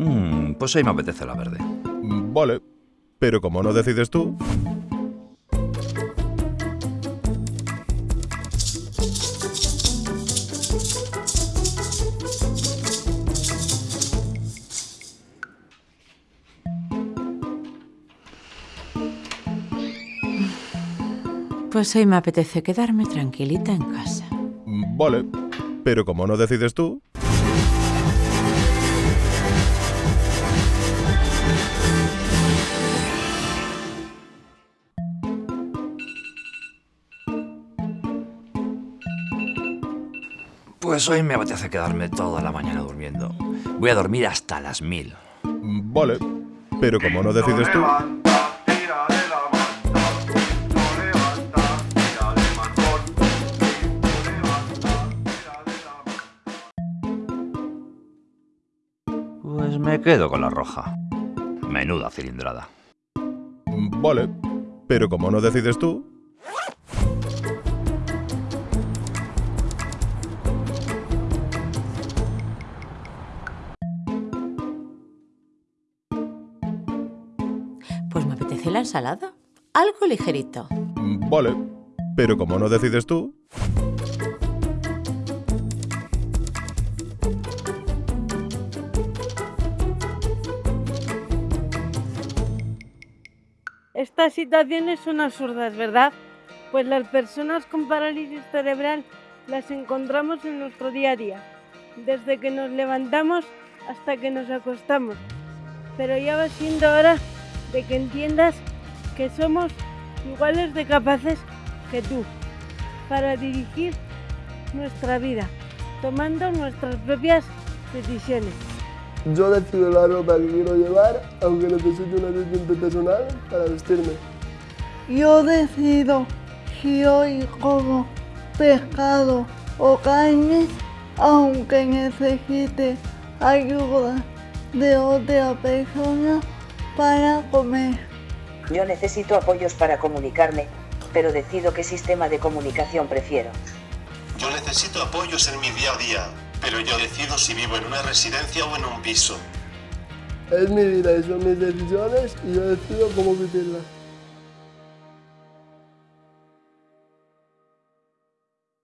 Mm, pues hoy me apetece la verde. Vale, pero como no decides tú... Pues hoy me apetece quedarme tranquilita en casa. Vale, pero como no decides tú... Pues hoy me apetece quedarme toda la mañana durmiendo. Voy a dormir hasta las mil. Vale, pero como no decides tú... Pues me quedo con la roja. Menuda cilindrada. Vale, pero como no decides tú... Pues me apetece la ensalada. Algo ligerito. Vale, pero como no decides tú... Estas situaciones son absurdas, ¿verdad? Pues las personas con parálisis cerebral las encontramos en nuestro día a día, desde que nos levantamos hasta que nos acostamos. Pero ya va siendo hora de que entiendas que somos iguales de capaces que tú para dirigir nuestra vida, tomando nuestras propias decisiones. Yo decido la ropa que quiero llevar, aunque necesite un asistente personal para vestirme. Yo decido si hoy como pescado o carne, aunque necesite ayuda de otra persona para comer. Yo necesito apoyos para comunicarme, pero decido qué sistema de comunicación prefiero. Yo necesito apoyos en mi día a día, pero yo decido si vivo en una residencia o en un piso. Es mi vida y son mis decisiones y yo decido cómo vivirla.